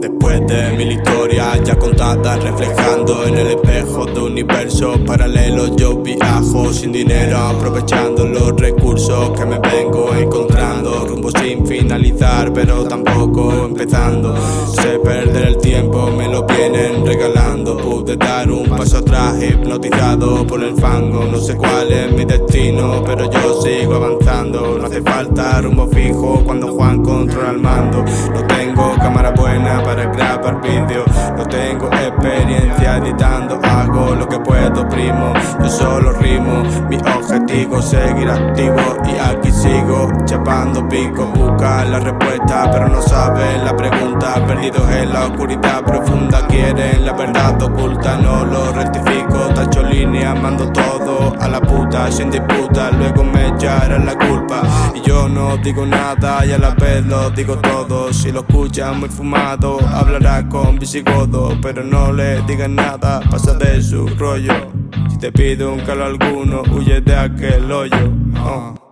mente mil historias ya contadas reflejando en el espejo de universos paralelos yo viajo sin dinero aprovechando los recursos que me vengo pero tampoco empezando. Sé perder el tiempo me lo vienen regalando. Pude dar un paso atrás hipnotizado por el fango. No sé cuál es mi destino pero yo sigo avanzando. No hace falta rumbo fijo cuando Juan controla el mando. No tengo cámara buena para grabar vídeo No tengo experiencia editando. Hago lo que puedo primo. Yo solo rimo. Mi objetivo seguir activo Y aquí sigo chapando pico Busca la respuesta pero no sabe la pregunta. Perdidos en la oscuridad profunda Quieren la verdad oculta. No lo rectifico Tacho línea, mando todo a la puta Sin disputa, luego me echarán la culpa. Y yo no digo nada y a la vez lo digo todo. Si lo escuchan muy fumado Hablará con visigodo Pero no le digan nada Pasa de su rollo. Si te pido un calo alguno Huye de aquel hoyo. Oh.